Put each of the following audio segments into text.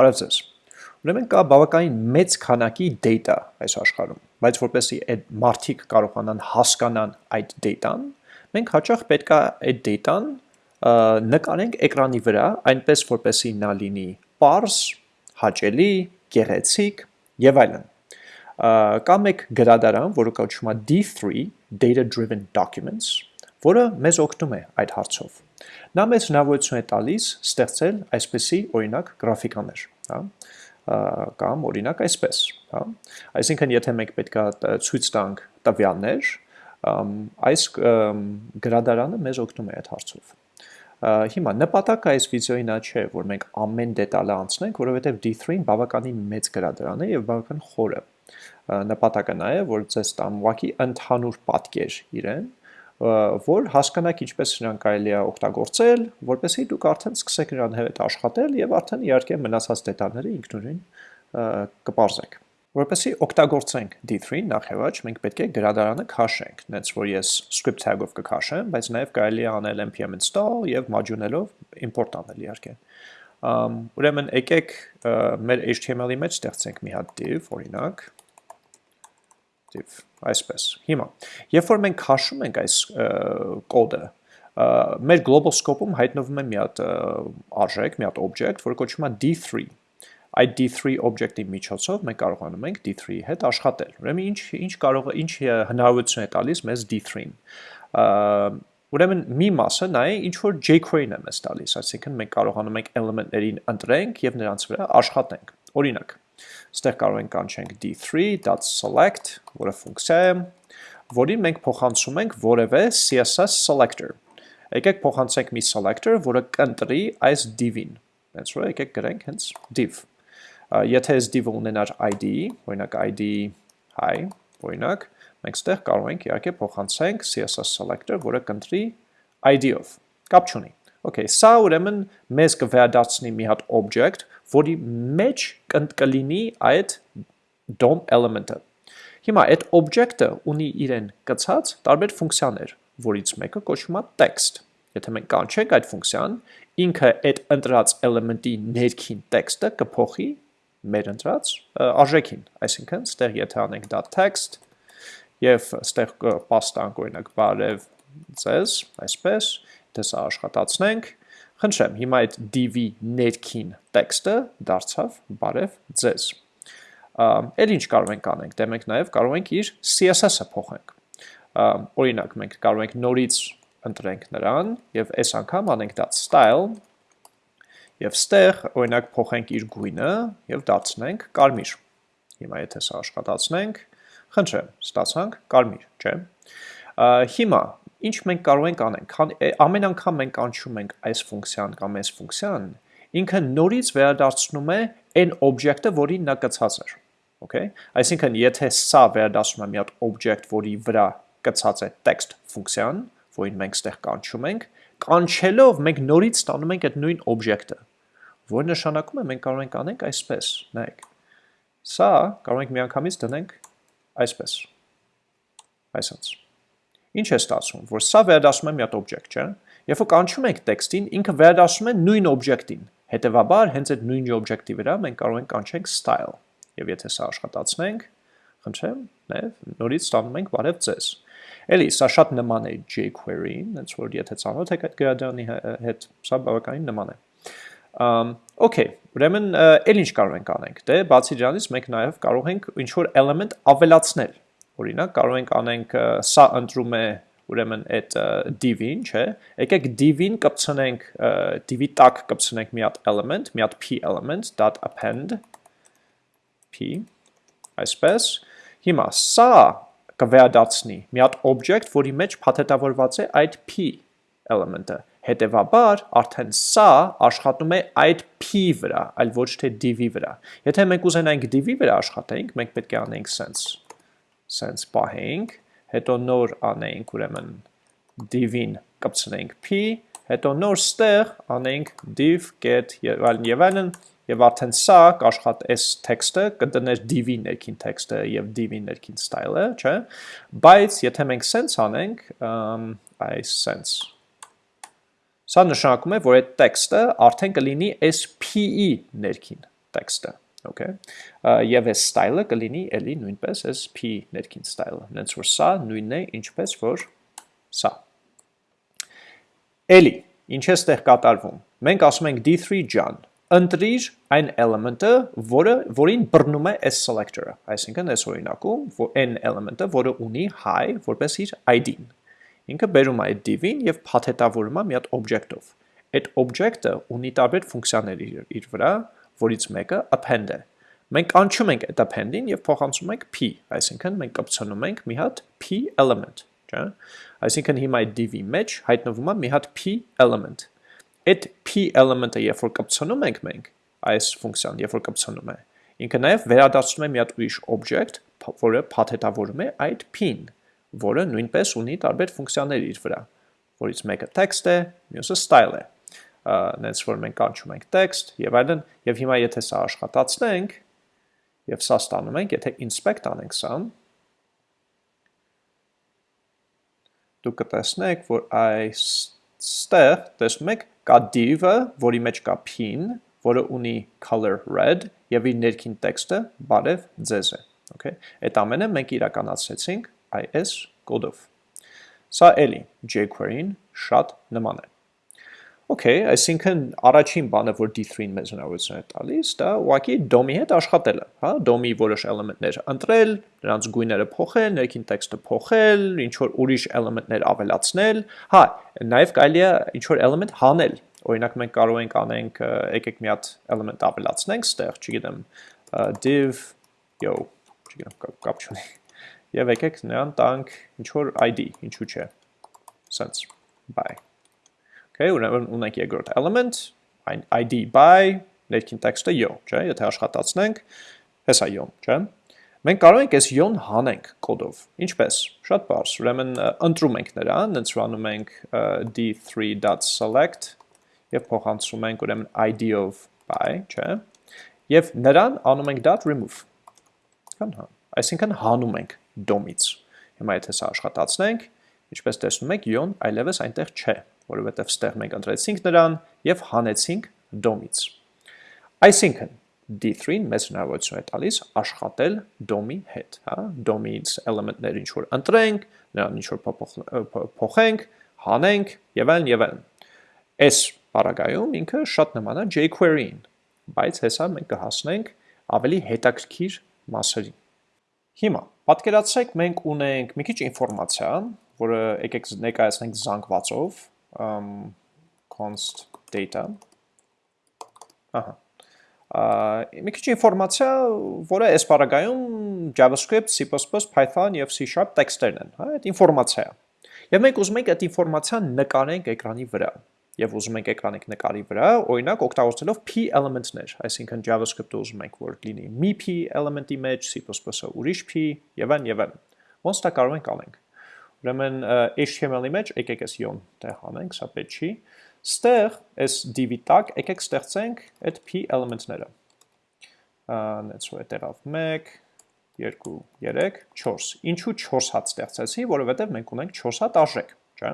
Բարև ձեզ։ Ուրեմն կա բավականին մեծ քանակի data այս աշխարհում, բայց որպեսզի այդ մարդիկ կարողանան հասկանան այդ data-ն, մենք հաճախ պետք է այդ data-ն նկարենք էկրանի վրա, այնպես որպեսզի նա լինի པարզ, հաճելի, գեղեցիկ եւ այլն։ Կա մեկ գրադարան, որը կոչվում է D3 Data Driven Documents, որը մեզ օգնում է այդ հարցով։ Նա մեզ հնարավորություն է տալիս ստեղծել այսպիսի օրինակ գրաֆիկաներ, հա, կամ օրինակ այսպես, հա։ Այսինքն եթե մենք պետքա ցույց տանք տվյալներ, այս գրադարանը մեզ օգնում է այդ հարցով։ Հիմա նպատակը այս վիդեոյի նա չէ, որ մենք ամեն դետալը անցնենք, որովհետև D3-ն բավականին մեծ գրադարան է եւ բավական խորը։ Նպատակը նա է, որ ցես տամ ուղակի ընդհանուր պատկեր իրեն, որ հասկանաք ինչպես նրան կարելի է օգտագործել, որպեսզի դուք արդեն սկսեք նրան հետ աշխատել եւ արդեն իհարկե մնացած դետալները ինքնուրույն կպարզեք։ Որպեսզի օգտագործենք D3 նախ եւ առաջ մենք պետք է գրադարանը քաշենք, նենց որ ես script tag-ով կքաշեմ, բայց նաեւ կարելի է անել npm install եւ module-ելով import անել իհարկե։ Ուրեմն եկեք մեր HTML-ի մեջ ստեղծենք մի հատ div, օրինակ, div այսպես։ Հիմա, երբ որ մենք քաշում ենք այս կոդը, մեր global scope-ում հայտնվում է մի հատ արժեք, մի հատ object, որը կոչվում է d3։ Այդ d3 object-ի միջոցով մենք կարողանում ենք d3-ի հետ աշխատել։ Ուրեմն ինչ ինչ կարող ինչ հնարավորություն է տալիս մեզ d3-ին։ Ուրեմն մի մասը նա է ինչ որ jQuery-ն է մեզ տալիս, այսինքն մենք կարողանում ենք element-ներին ընտրենք եւ նրանց վրա աշխատենք։ Օրինակ, Ստեղ կարող ենք կանչենք d3.select, որը ֆունկցիա է, որին մենք փոխանցում ենք որևէ CSS selector։ Եկեք փոխանցենք մի selector, որը կընտրի այս div-ին։ Հենց որ եկեք գրենք հենց div։ Եթե այս div-ը ունենար ID, օրինակ ID hi, օրինակ, մենք ստեղ կարող ենք իհարկե փոխանցենք CSS selector, որը կընտրի ID-ով։ Կապ չունի։ Okay, սա ուրեմն մեզ կվերադարձնի մի հատ object, որի մեջ կլինի այդ DOM element-ը։ Հիմա այդ object-ը ունի իրեն կցած տարբեր ֆունկցիաներ, որից մեկը կոչվում է text։ Եթե մենք կանչենք այդ ֆունկցիան, ինքը այդ ընտրած element-ի ներքին տեքստը կփոխի մեր ընտրած արժեքին։ Այսինքն, ստեղ եթե անենք .text եւ ստեղ կպաստանք օրինակ բարև ձեզ, այսպես, թե սա աշխատացնենք, խնդրեմ, հիմա այդ div-ի ներքին տեքստը դարձավ բարև ձեզ։ Էլ ինչ կարող ենք անենք, դե մենք նաև կարող ենք իր CSS-ը փոխենք։ Օրինակ, մենք կարող ենք նորից ընտրենք նրան եւ այս անգամ անենք դա style եւ ստեղ օրինակ փոխենք իր գույնը եւ դարձնենք կարմիր։ Հիմա եթե սա աշխատացնենք, խնդրեմ, ստացանք կարմիր, չէ՞։ Հիմա ինչ մենք կարող ենք անենք, ամեն անգամ մենք անչում ենք այս ֆունկցիան կամ այս ֆունկցիան, ինքը նորից վերադարձնում է այն օբյեկտը, որին նա կցած էր։ Okay? Այսինքն, եթե սա վերադասում է մի հատ object, որի վրա կցած է text ֆունկցիան, որին մենք ստեղ կանչում ենք, կանչելով մենք նորից ստանում ենք այդ նույն object-ը, որ նշանակում է մենք կարող ենք անենք այսպես, նայեք։ Սա կարող ենք միանգամից դնենք այսպես։ Այսպես։ Ինչ է ստացվում, որ սա վերադասում է մի հատ օբյեկտ, չէ՞։ Երբ որ կանչում ենք տեքստին, ինքը վերադասում է նույն օբյեկտին։ Հետևաբար, հենց այդ նույն օբյեկտի վրա մենք կարող ենք կանչենք style։ Եվ եթե սա աշխատացնենք, խնդրեմ, նաև նորից ստանում ենք բարև ձեզ։ Էլի, սա շատ նման է jQuery-ին, հենց որ եթե ծանոթ եք այդ գրադարանի հետ, սա բավականին նման է։ Um, okay, ուրեմն էլ ինչ կարող ենք անենք։ Դե բացի դրանից մենք նաև կարող ենք ինչ որ element ավելացնել Օրինակ կարող ենք անենք սա ընտրում է ուրեմն այդ div-ին, չէ։ Եկեք div-ին կպցնենք div-ի տակ կպցնենք մի հատ element, մի հատ p element .append p այսպես։ Հիմա սա կվերադարձնի մի հատ object, որի մեջ փաթեթավորված է այդ p element-ը։ Հետևաբար արդեն սա աշխատում է այդ p վրա, այլ ոչ թե div-ի վրա։ Եթե մենք ուզենայինք div-ի վրա աշխատենք, մենք պետք է անենք sense սենց պահենք, հետո նոր անենք ուրեմն div-ին կպցնենք p, հետո նոր ստեղ անենք div get եւ այլն եւ այլն եւ արդեն սա կաշխատ այս տեքստը կդներ div-ի ներքին տեքստը եւ div-ի ներքին style-ը, չէ՞։ Բայց եթե մենք sense անենք, այս sense Սա նշանակում է, որ այդ տեքստը արդեն կլինի այս p-ի ներքին տեքստը, okay։ Եվ այս style-ը կլինի էլի նույնպես այս p ներքին style-ը, հենց որ սա նույնն է, ինչպես որ սա։ Էլի, ինչ է ստեղ կատարվում։ Մենք ասում ենք d3 ջան, ընտրիր այն elemente, որը որին բռնում է այս selector-ը, այսինքն այս օրինակում n elemente, որը ունի high որպես իր ID-ն։ Ինքը բերում է այդ div-ին եւ փաթեթավորում է մի հատ object-ով։ Այդ object-ը ունի տարբեր ֆունկցիաներ իր, իր վրա, որից մեկը append է։ Մենք կանչում ենք այդ append-ին եւ փոխանցում ենք p, այսինքն մենք կպցնում ենք մի հատ p element, չէ՞։ Այսինքն հիմա այդ div-ի մեջ հայտնվում է մի հատ p element։ Այդ p element-ը երբ որ կպցնում ենք մենք այս ֆունկցիան, երբ որ կպցնում է, ինքը նաև վերադարձնում է մի հատ ուրիշ object, որը փաթեթավորում է այդ p-ին, որը նույնպես ունի տարբեր ֆունկցիաներ իր վրա, որից մեկը text է, մյուսը style է։ Նենց որ մենք կանչում ենք text եւ այլն, եւ հիմա եթե սա աշխատացնենք, եւ սա ստանում ենք, եթե inspect անենք սա, դուք կտեսնեք, որ այստեղ տեսնում եք կա div-ը, որի մեջ կա pin, որը ունի color red եւ իր ներքին տեքստը բարև ձեզ է, okay։ Այդ ամենը մենք իրականացրեցինք IS կոդով։ Սա էլի jQuery-ին շատ նման է։ Okay, այսինքն առաջին բանը, որ D3-ին մեզ հնարավորություն է տալիս, դա ուղղակի DOM-ի հետ աշխատելը, հա, DOM-ի որոշ էլեմենտներ ընտրել, նրանց գույները փոխել, ներքին տեքստը փոխել, ինչ որ ուրիշ էլեմենտներ ավելացնել, հա, նաև կարելի է ինչ որ էլեմենտ հանել։ Օրինակ մենք կարող ենք անենք եկեք մի հատ էլեմենտ ավելացնենք ստեղ, չգիտեմ, div yo, չգիտեմ, կապ չունի։ Եվ եկեք նրան տանք ինչ որ ID, ինչու՞ չէ։ Sense. Bye Okay, ուրեմն ունենք երկրորդ element, այն ID by, ներքին տեքստը yo, չէ, եթե աշխատացնենք, հեսա yo, չէ։ Մենք կարող ենք այս yo-ն հանենք կոդով։ Ինչպես։ Շատ բարձ։ Ուրեմն ընտրում ենք նրան, ընտրանում ենք d3.select եւ փոխանցում ենք ուրեմն id-ով by, չէ։ Եվ նրան անում ենք .remove։ Կան հա։ Այսինքն հանում ենք DOM-ից։ Հիմա եթե սա աշխատացնենք, ինչպես տեսնում եք, yo-ն այլևս այնտեղ չէ որովհետև ստեղ մենք ընտրեցինք նրան եւ հանեցինք DOM-ից։ Այսինքն D3-ն մեզ հնարավորություն է տալիս աշխատել DOM-ի հետ, հա, DOM-ից էլեմենտներ ինչ որ ընտրենք, նրան ինչ որ փոխենք, հանենք եւ այլն եւ այլն։ Այս բaragայում ինքը շատ նման է jQuery-ին, բայց հեսա մենք կհասնենք ավելի հետաքրքիր մասերին։ Հիմա պատկերացրեք մենք ունենք մի քիչ ինֆորմացիա, որը եկեք ներկայացնենք զանգվածով, um, const data ահա մի քիչ ինֆորմացիա, որը այս բaragայում JavaScript, C++, Python եւ C# տեքստերն են, հա, այդ ինֆորմացիա է։ Եվ մենք ուզում ենք այդ ինֆորմացիան նկարենք էկրանի վրա եւ ուզում ենք էկրանիկ նկարի վրա, օրինակ օգտագործելով p element-ներ, այսինքն JavaScript-ը ուզում ենք որ լինի մի p element-ի մեջ, C++-ը ուրիշ p եւ այն եւ այն։ Ոնց դա կարող ենք անենք։ Ուրեմն HTML-ի մեջ եկեք այս yon տեղ անենք, սա պետք չի։ Ստեղ այս div-ի տակ եկեք ստեղծենք այդ p element-ները։ Անեց որ այդտեղավ 1 2 3 4։ Ինչու 4 հատ ստեղծեցի, որովհետև մենք ունենք 4 հատ արժեք, չէ՞։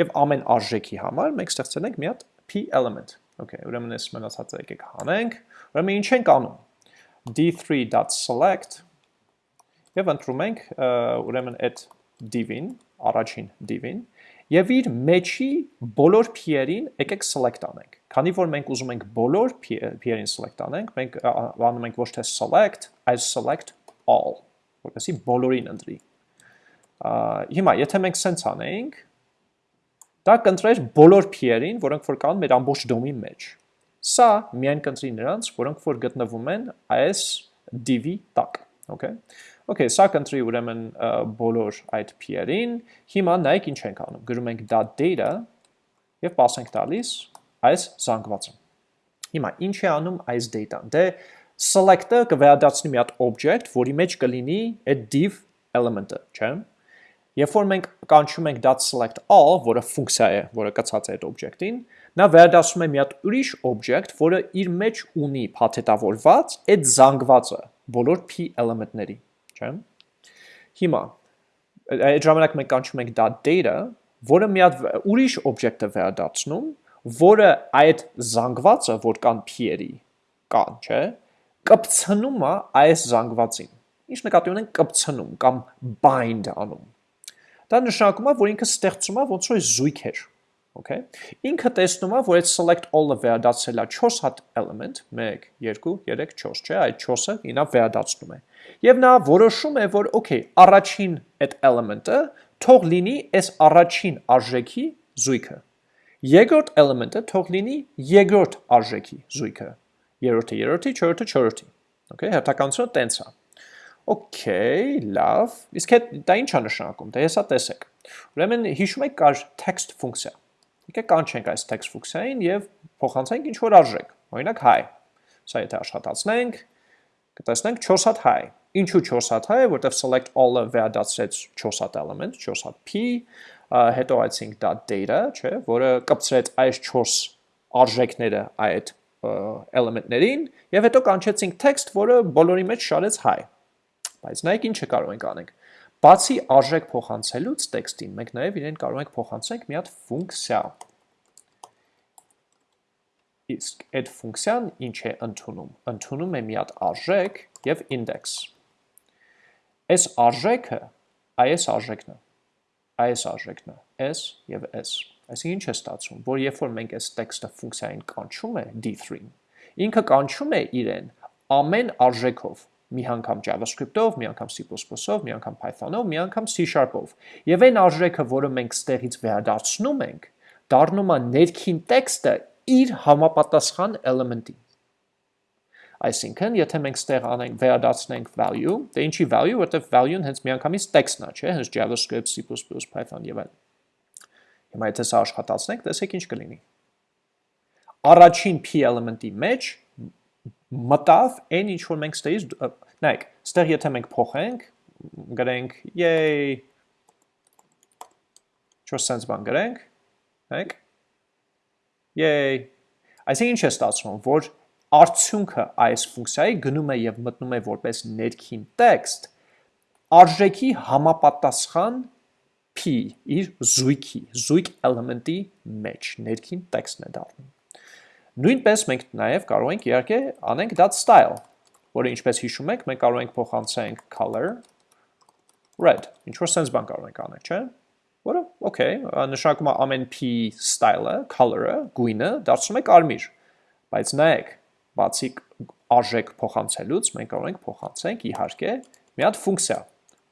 Եվ ամեն արժեքի համար մենք ստեղծել ենք մի հատ p element։ Okay, ուրեմն այս մնացածը եկեք հանենք։ Ուրեմն ինչ ենք անում։ d3.select եւ ընտրում ենք ուրեմն այդ div-ին, առաջին div-ին, եւ իր մեջի բոլոր p-երին եկեք select անենք։ Քանի որ մենք ուզում ենք բոլոր p-երին select անենք, մենք անում ենք ոչ թե select, այլ select all, որովհետեւ բոլորին ընտրի։ Հիմա, եթե մենք sense անենք, դա կընտրեր բոլոր p-երին, որոնք որ կան մեր ամբողջ DOM-ի մեջ։ Սա միայն կընտրի նրանց, որոնք որ գտնվում են այս div-ի տակ, okay։ Okay, սա կընտրի ուրեմն բոլոր այդ p-երին։ Հիմա նայեք ինչ ենք անում։ Գրում ենք .data եւ pass ենք տալիս այս զանգվածը։ Հիմա ինչ է անում այս data-ն։ Դե select-ը կվերադարձնի մի հատ object, որի մեջ կլինի այդ div element-ը, չէ՞։ Երբ որ մենք կանչում ենք .select all, որը ֆունկցիա է, որը կցած է այդ object-ին, նա վերադասում է մի հատ ուրիշ object, որը իր մեջ ունի փաթեթավորված այդ զանգվածը բոլոր p element-ների չէ՞։ Հիմա այդ ժամանակ մենք կանչում ենք .data, որը մի հատ ուրիշ օբյեկտ է վերադարձնում, որը այդ զանգվածը, որ կան p-երի, կան, չէ, կպցնում է այս զանգվածին։ Ինչ նկատի ունենք կպցնում կամ bind անում։ Դա նշանակում է, որ ինքը ստեղծում է ոնց որ զույգեր, Okay։ Ինքը տեսնում է, որ այդ select all-ը վերադարձել է 4 հատ element, 1, 2, 3, 4, չէ, այդ 4-ը ինա վերադարձնում է։ Եվ նա որոշում է, որ okay, առաջին այդ element-ը թող լինի այս առաջին արժեքի զույգը։ Երկրորդ element-ը թող լինի երկրորդ արժեքի զույգը։ Երրորդը երրորդի, չորրորդը չորրորդի։ Okay, հերթականությունը տենց է։ Okay, լավ։ Իսկ դա ինչ է նշանակում։ Դե հեսա տեսեք։ Ուրեմն հիշում եք կար text ֆունկցիա։ Եկեք կանչենք այս text ֆունկցիային եւ փոխանցենք ինչ որ արժեք։ Օրինակ hi։ Սա եթե աշխատացնենք, կտեսնենք 4 հատ hi։ Ինչու 4 հատ hi, որտեղ select all-ը վերադարձրեց 4 հատ element, 4 հատ p, հետո այցինք դա data, չէ, որը կպցրեց այս 4 արժեքները այդ element-ներին եւ հետո կանչեցինք text, որը բոլորի մեջ շարեց hi։ Բայց նայեք ինչը կարող ենք անենք։ Բացի արժեք փոխանցելուց տեքստին, մենք նաև իրեն կարող ենք փոխանցենք մի հատ ֆունկցիա։ Իսկ այդ ֆունկցիան ինչ է ընդունում։ Ընդունում է մի հատ արժեք եւ index։ Այս արժեքը այս արժեքն է։ Այս արժեքն է s եւ s։ Այսինքն ինչ է ստացվում, որ երբ որ մենք այս տեքստը ֆունկցիային կանչում է d3-ին, ինքը կանչում է իրեն ամեն արժեքով մի անգամ JavaScript-ով, մի անգամ C++-ով, մի անգամ Python-ով, մի անգամ C#-ով։ Եվ այն արժեքը, որը մենք ստեղից վերադարձնում ենք, դառնում է ներքին տեքստը իր համապատասխան element-ի։ Այսինքն, եթե մենք ստեղ անենք վերադարձնենք value, դե ինչի value, որտեղ value-ն հենց միանգամից տեքստն է, չէ, հենց JavaScript, C++, Python եւ այլն։ Հիմա եթե սա աշխատացնենք, տեսեք ինչ կլինի։ Առաջին p element-ի մեջ մտավ այն ինչ որ մենք ստերից նայեք, ստեղ եթե մենք փոխենք, գրենք yay Չոր sense բան գրենք, նայեք yay Այսինքն ինչ է ստացվում, որ արդյունքը այս ֆունկցիայի գնում է եւ մտնում է որպես ներքին տեքստ արժեքի համապատասխան p իր զույգի, զույգ էլեմենտի մեջ ներքին տեքստն է դառնում։ Նույնպես մենք նաև կարող ենք իհարկե անենք that style, որը ինչպես հիշում եք, մենք կարող ենք փոխանցենք color red, ինչ որ sense բան կարող ենք անել, չէ՞։ Որը okay, նշանակում է ամեն p style-ը, color-ը, գույնը դարձնում է կարմիր։ Բայց նայեք, բացի արժեք փոխանցելուց, մենք կարող ենք փոխանցենք իհարկե մի հատ ֆունկցիա,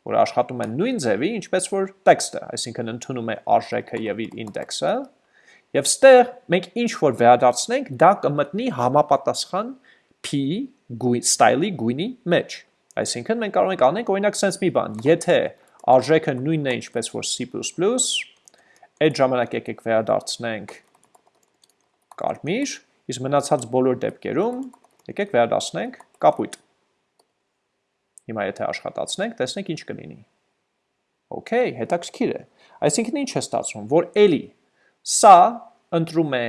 որը աշխատում է նույն ձևի, ինչպես որ տեքստը, այսինքն ընդունում է արժեքը եւ իր ինդեքսը, Եվ ստեղ մենք ինչ որ վերադարձնենք, դա կմտնի համապատասխան p style-ի գույնի մեջ։ Այսինքն մենք կարող ենք անենք օրինակ sense մի բան, եթե արժեքը նույնն է ինչպես որ C++, այդ ժամանակ եկեք վերադարձնենք կարմիր, իսկ մնացած բոլոր դեպքերում եկեք վերադարձնենք կապույտ։ Հիմա եթե աշխատացնենք, տեսնենք ինչ կլինի։ Okay, հետաքրքիր է։ Այսինքն ինչ է ստացվում, որ էլի Սա ընտրում է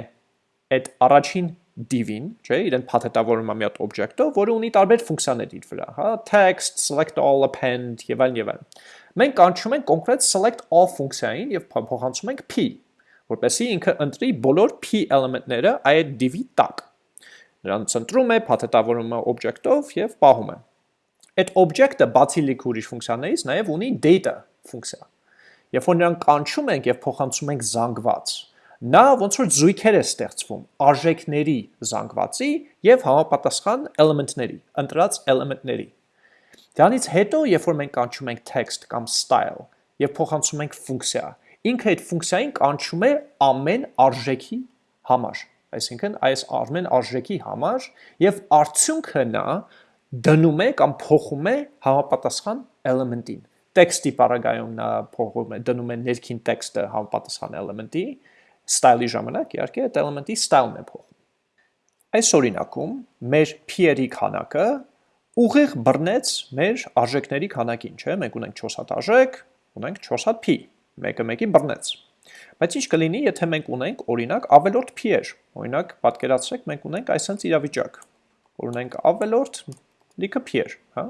այդ առաջին div-ին, չէ, իրեն փաթեթավորում է մի հատ օբյեկտով, որը ունի տարբեր ֆունկցիաներ իր վրա, հա, text, select all, append եւ այլն եւ այլն։ Մենք կանչում ենք կոնկրետ select all ֆունկցիային եւ փոխանցում ենք p, որպեսզի ինքը ընտրի բոլոր p էլեմենտները այդ div-ի տակ։ Նրանց ընտրում է, փաթեթավորում է օբյեկտով եւ պահում է։ Այդ օբյեկտը բացի լիք ուրիշ ֆունկցիաներից նաեւ ունի data ֆունկցիա։ Երբ որ նրան կանչում ենք եւ փոխանցում ենք զանգված, նա ոնց որ զույգեր է ստեղծվում արժեքների զանգվածի եւ համապատասխան էլեմենտների, ընտրած էլեմենտների։ Դրանից հետո, երբ որ մենք կանչում ենք text կամ style եւ փոխանցում ենք ֆունկցիա, ինքը այդ ֆունկցիային կանչում է ամեն արժեքի համար, այսինքն այս ամեն արժեքի համար եւ արդյունքը նա դնում է կամ փոխում է համապատասխան էլեմենտին։ Տեքստի պարագայում նա փոխում է դնում է ներքին տեքստը համապատասխան էլեմենտի, style-ի ժամանակ իհարկե այդ էլեմենտի style-ն է փոխում։ Այս օրինակում մեր p-երի քանակը ուղիղ բռնեց մեր արժեքների քանակին, չէ՞։ Մենք ունենք 4 հատ արժեք, ունենք 4 հատ p, մեկը մեկին բռնեց։ Բայց ինչ կլինի, եթե մենք ունենք օրինակ ավելորդ p-եր։ Օրինակ, պատկերացրեք, մենք ունենք այսպես իրավիճակ, որ ունենք ավելորդ լիքը p-եր, հա։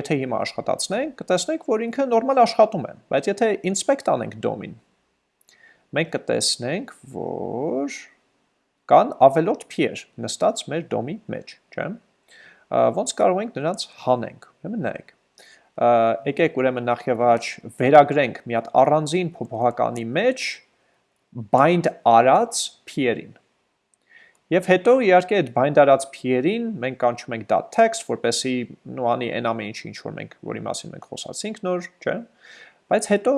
Եթե հիմա աշխատացնենք, կտեսնենք, որ ինքը նորմալ աշխատում է, բայց եթե inspect անենք DOM-ին, մենք կտեսնենք, որ կան ավելորդ p-եր նստած մեր դոմի մեջ, չէ՞։ Ոնց կարող ենք նրանց հանենք։ Ուրեմն նայեք։ Եկեք ուրեմն նախ եւ առաջ վերագրենք մի հատ առանձին փոփոխականի մեջ bind արած p-երին։ Եվ հետո իհարկե այդ bind արած p-երին մենք կանչում ենք .text, որպեսի նոանի այն ամեն ինչ ինչ որ մենք որի մասին մենք խոսացինք նոր, չէ՞։ Բայց հետո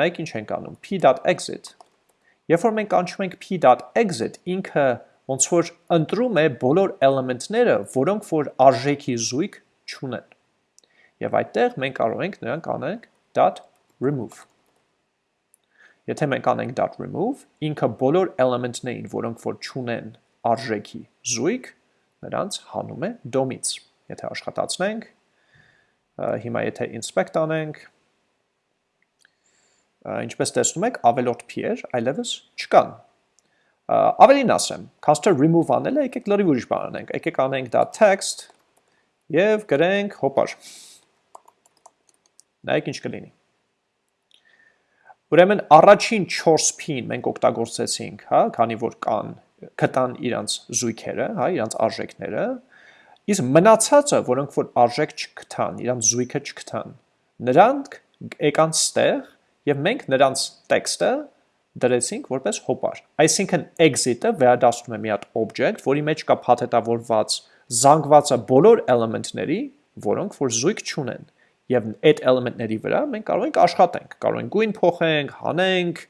նայեք ինչ ենք անում. p.exit Երբ որ մենք կանչում ենք p.exit, ինքը ոնց որ ընտրում է բոլոր էլեմենտները, որոնք որ արժեքի զույգ չունեն։ Եվ այդտեղ մենք կարող ենք նրանք անենք .remove։ Եթե մենք անենք .remove, ինքը բոլոր էլեմենտներին, որոնք որ չունեն արժեքի զույգ, նրանց հանում է դոմից։ Եթե աշխատացնենք, հիմա եթե inspect անենք, ինչպես տեսնում եք, ավելորդ p-եր այլևս չկան։ Ավելին ասեմ, caster remove անելը, եկեք լրիվ ուրիշ բան անենք, եկեք անենք դա text և գրենք հոպար։ Նայեք ինչ կլինի։ Ուրեմն առաջին 4 p-ին մենք օգտագործեցինք, հա, քանի որ կան կտան իրանց զույգերը, հա, իրանց արժեքները, իսկ մնացածը, որոնք որ արժեք չկտան, իրանց զույգը չկտան, նրանք եկան ստեղ եւ մենք նրանց տեքստը դրեցինք որպես հոպար։ Այսինքն exit-ը վերադառնում է մի հատ object, որի մեջ կա փաթեթավորված զանգվածը բոլոր էլեմենտների, որոնք որ զույգ չունեն։ Եվ այդ էլեմենտների վրա մենք կարող ենք աշխատենք, կարող ենք գույն փոխենք, հանենք,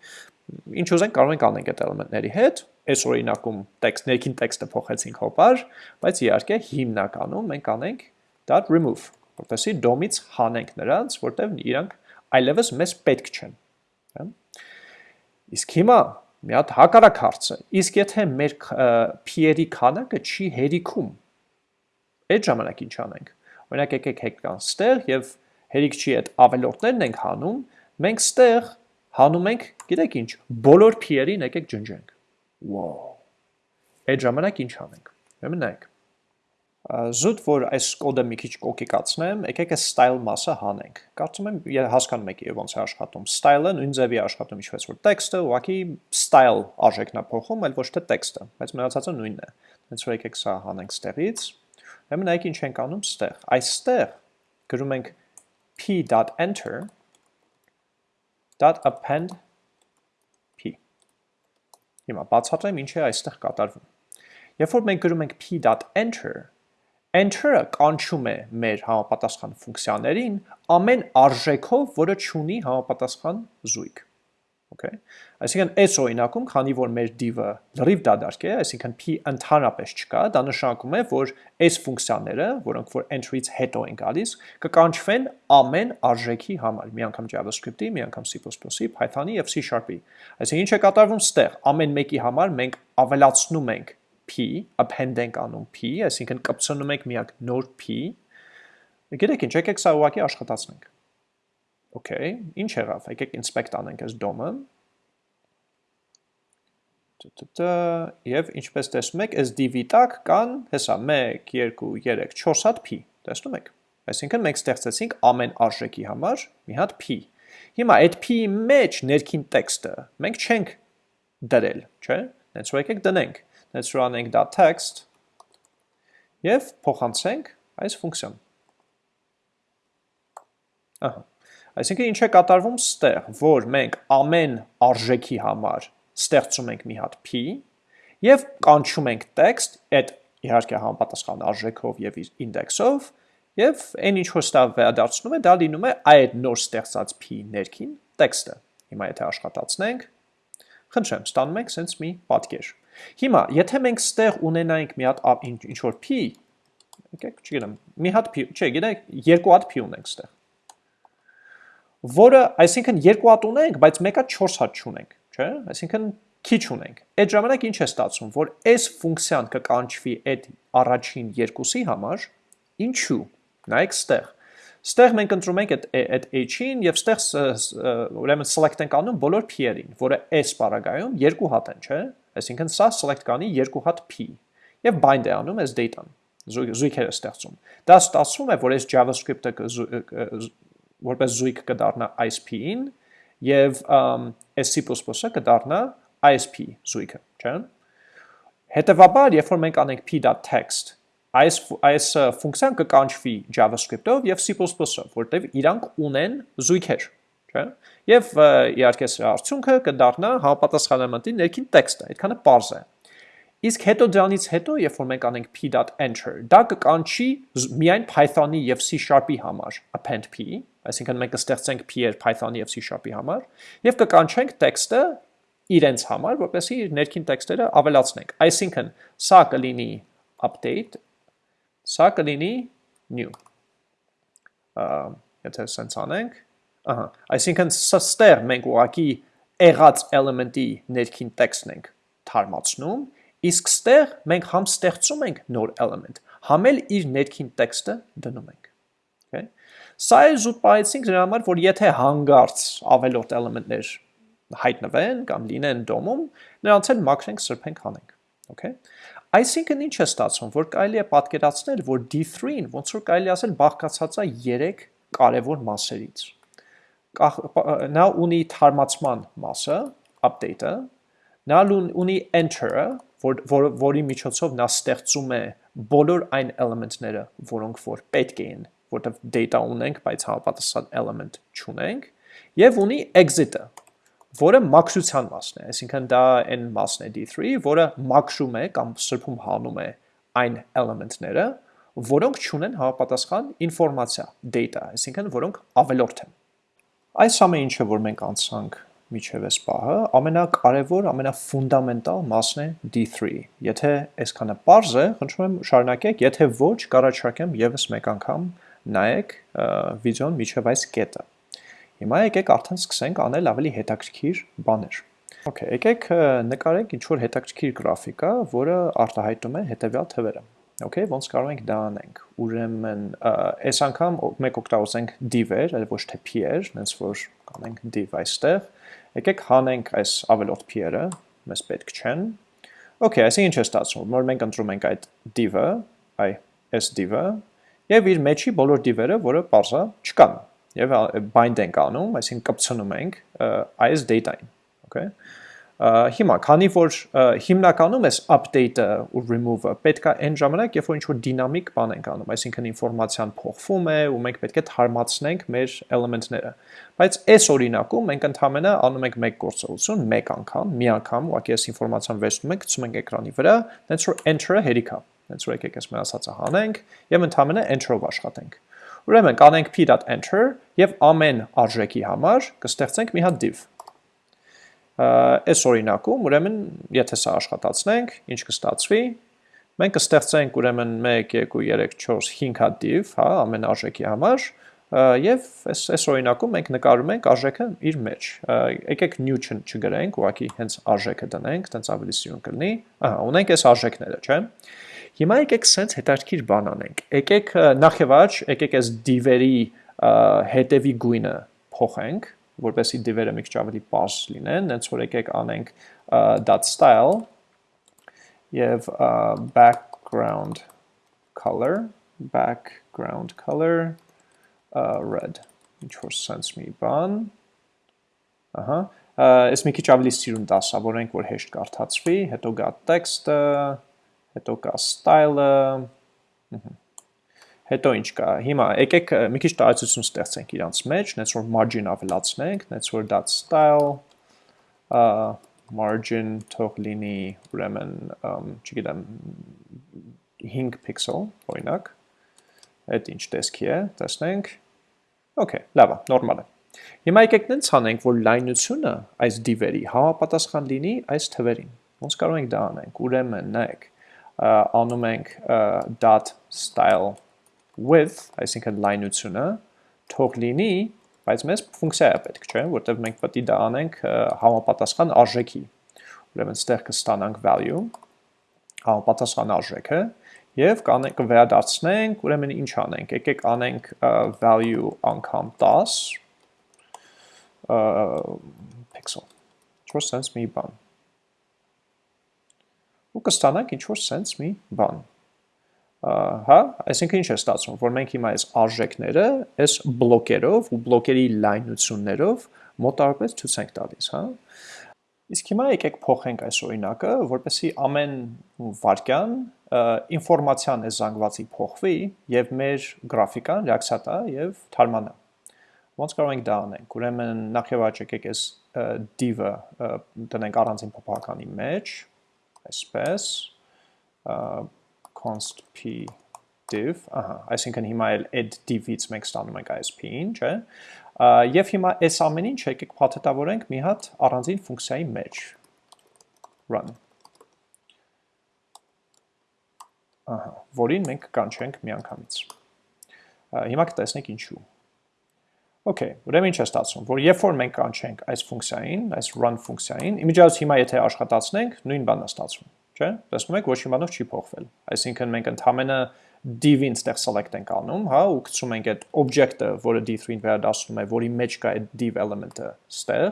ինչ ուզենք կարող ենք անենք այդ էլեմենտների հետ։ Այս օրինակում տեքստ ներքին տեքստը փոխեցինք հոպար, բայց իհարկե հիմնականում մենք անենք .remove, որտեսի դոմից հանենք նրանց, որտեղ իրանք այլևս մեզ պետք չեն։ հա։ Իսկ հիմա մի հատ հակառակ հարցը, իսկ եթե մեր p-երի քանակը չի հերիքում, այդ ժամանակ ինչ անենք։ Օրինակ եկեք հեկան ստեղ եւ հերիք չի այդ ավելորդներն ենք հանում, մենք ստեղ հանում ենք, գիտեք ինչ, բոլոր p-երին եկեք ջնջենք։ Wow։ Այդ ժամանակ ինչ անենք։ Ուրեմն նայեք զուտ, որ այս կոդը մի քիչ կոկիկացնեմ, եկեք այս style մասը հանենք։ Կարծում եմ հասկանում եք եւ ոնց է աշխատում։ Style-ը նույն ձևի աշխատում ինչպես որ տեքստը, ուղղակի style արժեքն է փոխում, այլ ոչ թե տեքստը, բայց մնացածը նույնն է։ Հենց որ եկեք սա հանենք ստեղից։ Ուրեմն նայեք ինչ ենք անում ստեղ։ Այստեղ գրում ենք p.enter .append p։ Հիմա բացատրեմ ինչ է այստեղ կատարվում։ Երբ որ մենք գրում ենք p.enter, enter-ը կանչում է մեր համապատասխան ֆունկցիաներին ամեն արժեքով, որը չունի համապատասխան զույգ։ Okay։ Այսինքն այս օրինակում, քանի որ մեր div-ը լրիվ դադարք է, այսինքն p ընդհանրապես չկա, դա նշանակում է, որ այս ֆունկցիաները, որոնք որ entry-ից հետո են գալիս, կկանչվեն ամեն արժեքի համար, մի անգամ JavaScript-ի, մի անգամ C++-ի, Python-ի եւ C#-ի։ Այսինքն ինչ է կատարվում ստեղ, ամեն մեկի համար մենք ավելացնում ենք p, append ենք անում p, այսինքն կպցնում ենք միակ նոր p, գիտեք ինչ, եկեք սա ուղակի աշխատացնենք։ Okay, ինչ եղավ, եկեք inspect անենք այս DOM-ը, և ինչպես տեսնում եք, այս div-ի տակ կան, հեսա, 1, 2, 3, 4 հատ p, տեսնում եք, այսինքն մենք ստեղծեցինք ամեն արժեքի համար մի հատ p, հիմա այդ p-ի մեջ ներքին տեքստը մենք չենք դրել, չէ, նենց որ եկեք դնենք, Let's run text. Եւ փոխանցենք այս ֆունկցիան։ Ահա։ Այսինքն ինչ է կատարվում ստեղ, որ մենք ամեն արժեքի համար ստեղծում ենք մի հատ p եւ կանչում ենք text այդ իհարկե համապատասխան արժեքով եւ իր ինդեքսով եւ այն ինչ որ ստավ վերադարձնում է, դա լինում է այդ նոր ստեղծած p ներքին տեքստը։ Հիմա եթե աշխատացնենք, խնդրեմ, ստանում ենք sense մի պատկեր։ Հիմա, եթե մենք ստեղ ունենայինք մի հատ ինչ որ p, եկեք, չգիտեմ, մի հատ p, չէ, գիտեք, երկու հատ p ունենք ստեղ։ Որը, այսինքն երկու հատ ունենք, բայց մեկը 4 հատ չունենք, չէ՞։ Այսինքն քիչ ունենք։ Այդ ժամանակ ինչ է ստացվում, որ այս ֆունկցիան կկանչվի այդ առաջին երկուսի համար, ինչու։ Նայեք ստեղ։ Ստեղ մենք ընտրում ենք այդ այդ h-ին եւ ստեղ ուրեմն select ենք անում բոլոր p-երին, որը s բaragայում երկու հատ են, չէ՞։ Այսինքն սա select կանի երկու հատ p եւ bind է անում այս data-ն զույգերը ստեղծում։ Դա ստացվում է, որ այս JavaScript-ը որպես զույգ կդառնա ISP-ին եւ այս C++-ը կդառնա ISP զույգը, չէ՞։ Հետևաբար, երբ որ մենք անենք p.text, այս այս ֆունկցիան կկանչվի JavaScript-ով եւ C++-ով, որտեղ իրանք ունեն զույգեր, չէ՞։ Եվ իհարկե սրա արդյունքը կդառնա համապատասխան էլեմենտի ներքին տեքստը, այդքանը པարզ է։ Իսկ հետո դրանից հետո, երբ որ մենք անենք p.enter, դա կկանչի միայն Python-ի եւ C# համար append p, այսինքն մենք կստեղծենք p-եր Python-ի եւ C# համար, եւ կկանչենք տեքստը իրենց համար, որպեսզի իր ներքին տեքստերը ավելացնենք։ Այսինքն, սա կլինի update, սա կլինի new։ եթե սենց անենք, ահա, այսինքն ստեղ մենք ուղակի եղած էլեմենտի ներքին տեքստն ենք թարմացնում, իսկ ստեղ մենք համ ստեղծում ենք նոր էլեմենտ, համ էլ իր ներքին տեքստը դնում ենք։ Okay։ Սա է զուտ պահեցինք դրա համար, որ եթե հանգարց ավելորդ էլեմենտներ հայտնվեն կամ լինեն դոմում, նրանց էլ մաքրենք, սրբենք, հանենք։ Okay։ Այսինքն ինչ է ստացվում, որ կարելի է պատկերացնել, որ D3-ին ոնց որ կարելի ասել բաղկացած է 3 կարևոր մասերից։ Նա ունի թարմացման մասը, update-ը, նա ունի enter-ը, որ, որ, որի միջոցով նա ստեղծում է բոլոր այն էլեմենտները, որոնք որ պետք էին, որտեղ data ունենք, բայց համապատասխան element չունենք, եւ ունի exit-ը, որը մաքրության մասն է, այսինքն դա այն մասն է D3, որը մաքրում է կամ սրբում հանում է այն էլեմենտները, որոնք չունեն հավապատասխան ինֆորմացիա, data, այսինքն որոնք ավելորդ են։ Այս ամեն ինչը, որ մենք անցանք միջև այս պահը, ամենակարևոր, ամենաֆունդամենտալ մասն է D3։ Եթե այսքանը པարզ է, խնդրում եմ շարունակեք, եթե ոչ, կառաջարկեմ եւս մեկ անգամ նայեք վիդեոն միջև այս կետը։ Հիմա եկեք արդեն սկսենք անել ավելի հետաքրքիր բաներ։ Okay, եկեք նկարենք ինչ որ հետաքրքիր գրաֆիկա, որը արտահայտում է հետևյալ թվերը։ Okay, ոնց կարող ենք դա անենք։ Ուրեմն այս անգամ մեկ օգտագործենք div-եր, այլ ոչ թե p-եր, հենց որ կանենք div այստեղ։ Եկեք հանենք այս ավելորդ p-երը, մեզ պետք չեն։ Okay, այսինքն ինչ է ստացվում, որ մենք ընտրում ենք այդ div-ը, այ այս div-ը, եւ իր մեջի բոլոր div-երը, որը parse-ը չկան եւ bind ենք անում, այսինքն կպցնում ենք այս data-ին, okay? Հիմա, քանի որ հիմնականում էս update-ը ու remove-ը պետք է այն ժամանակ, երբ որ ինչ-որ դինամիկ բան ենք անում, այսինքն ինֆորմացիան փոխվում է ու մենք պետք է թարմացնենք մեր էլեմենտները։ Բայց այս օրինակում մենք ընդհանրապես անում ենք մեկ գործողություն, մեկ անգամ, մի անգամ, ուղղակի այս ինֆորմացիան վերցնում ենք, գցում ենք էկրանի վրա, դենց որ enter-ը հերիք է։ Դենց որ եկեք այս մեր ասածը հանենք եւ ընդհանրապես enter-ով աշխատենք։ Ուրեմն կանենք p.enter եւ ամեն արժեքի համար կստեղծենք մի հատ div։ Այս օրինակում, ուրեմն, եթե սա աշխատացնենք, ինչ կստացվի, մենք կստեղծենք ուրեմն 1 2 3 4 5 հատ div, հա, ամեն արժեքի համար, եւ այս այս օրինակում մենք նկարում ենք արժեքը իր մեջ։ Եկեք new չգրենք, ուղղակի հենց արժեքը դնենք, տենց ավելի սիրուն կլինի։ Ահա, ունենք այս արժեքները, չէ՞։ Հիմա եկեք սենց հետաքրքիր բան անենք։ Եկեք նախ եւ առաջ եկեք այս div-երի հետևի գույնը փոխենք, որպեսզի div-երը մի քիչ ավելի པարզ լինեն, հենց որ եկեք անենք .style եւ background color, background color uh, red ինչ որ sense մի բան ահա այս մի քիչ ավելի սիրուն դասավորենք որ հեշտ կարդացվի հետո գա տեքստը հետո կա style-ը, հետո ինչ կա, հիմա եկեք մի քիչ տարածություն ստեղծենք իրանց մեջ, նենց որ margin ավելացնենք, նենց որ dot style, margin թող լինի ուրեմն, չգիտեմ, 5 pixel, օրինակ, այդ ինչ տեսքի է, տեսնենք, okay, լավ է, նորմալ է։ Հիմա եկեք նենց անենք, որ լայնությունը այս div-երի համապատասխան լինի այս թվերին։ Ոնց կարող ենք դա անենք։ Ուրեմն նայեք, անում ենք dot style width, այսինքն լայնությունը, թող լինի, բայց մեզ ֆունկցիա է պետք, չէ, որտեղ մենք պետք է դա անենք համապատասխան արժեքի։ Ուրեմն ստեղ կստանանք value, համապատասխան արժեքը, եւ կանենք վերադարձնենք, ուրեմն ինչ անենք, եկեք անենք value անգամ 10 pixel։ Ինչ-որ sense մի բան ու կստանանք ինչ-որ սենց մի բան։ Հա, այսինքն ինչ է ստացվում, որ մենք հիմա այս արժեքները այս բլոկերով ու բլոկերի լայնություններով մոտարպես ցույց ենք տալիս, հա։ Իսկ հիմա եկեք փոխենք այս օրինակը, որպեսզի ամեն վարքյան ինֆորմացիան այս զանգվածի փոխվի եւ մեր գրաֆիկան ռեակցիա տա եւ թարմանա։ Ոնց կարող ենք դա անենք։ Ուրեմն նախ եւ առաջ եկեք այս div-ը տնենք առանձին փոփոխականի մեջ, այսպես const p div, ահա, այսինքն հիմա էլ add div-ից մենք ստանում ենք ISP-ին, չէ՞։ Եվ հիմա այս ամեն ինչ եկեք փաթեթավորենք մի հատ առանձին ֆունկցիայի մեջ։ run։ Ահա, որին մենք կանչենք միանգամից։ Հիմա կտեսնենք ինչու։ Okay, ուրեմն ինչ է ստացվում, որ երբ որ մենք կանչենք այս ֆունկցիային, այս run ֆունկցիային, իմիջիայից հիմա եթե աշխատացնենք, նույն բանն է ստացվում, չէ՞։ Տեսնում եք, ոչ մի բանով չի փոխվել։ Այսինքն մենք ընդհանրապես div-ին ստեղ select ենք անում, հա, ու գցում ենք այդ object-ը, որը d3-ին վերադասում է, որի մեջ կա այդ div element-ը ստեղ։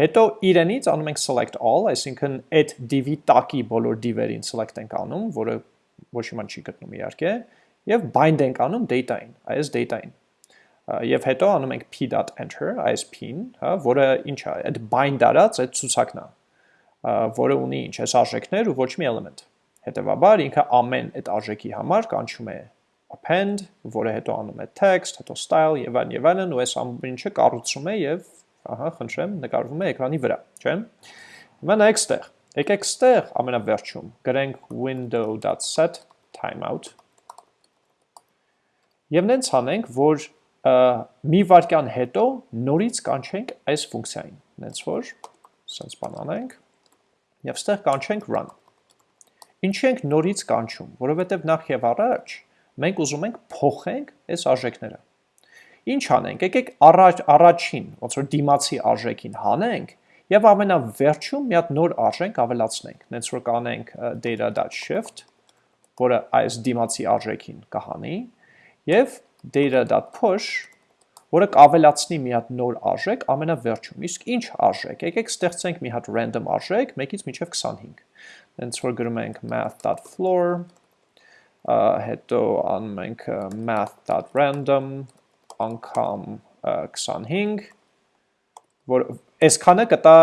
Հետո իրենից անում ենք select all, այսինքն այդ div-ի տակի բոլոր div-երին select ենք անում, որը ոչ մի բան չի գտնում իհարկե, եւ bind ենք անում data-ին, այս data-ին։ Եվ հետո անում ենք p.enter, այս p-ն, հա, որը ինչ է, այդ bind արած այդ ցուցակն է, որը ունի ինչ, այս արժեքներ ու ոչ մի element։ Հետևաբար ինքը ամեն այդ արժեքի համար կանչում է append, որը հետո անում է text, հետո style եւ այլն եւ այլն ու այս ամեն ինչը կառուցում է եւ ահա խնդրեմ նկարվում է էկրանի վրա, չէ՞։ Հիմա նայեք ստեղ։ Եկեք ստեղ ամենավերջում գրենք window.set timeout Եվ նենց անենք, որ մի վարկյան հետո նորից կանչենք այս ֆունկցիային։ Նենց որ սենց բան անենք եւ ստեղ կանչենք run Ինչի ենք նորից կանչում, որովհետև նախ եւ առաջ մենք ուզում ենք փոխենք այս արժեքները։ Ինչ անենք, եկեք առաջ առաջին, ոնց որ դիմացի արժեքին հանենք եւ ամենավերջում մի հատ նոր արժենք ավելացնենք։ Նենց որ կանենք data.shift, որը այս դիմացի արժեքին կհանի, եւ data.push, որը կավելացնի մի հատ նոր արժեք ամենավերջում։ Իսկ ինչ արժեք։ Եկեք ստեղծենք մի հատ random արժեք 1-ից մինչև 25 հենց որ գրում ենք math.floor, հետո անում ենք math.random, անգամ 25, որ այսքանը կտա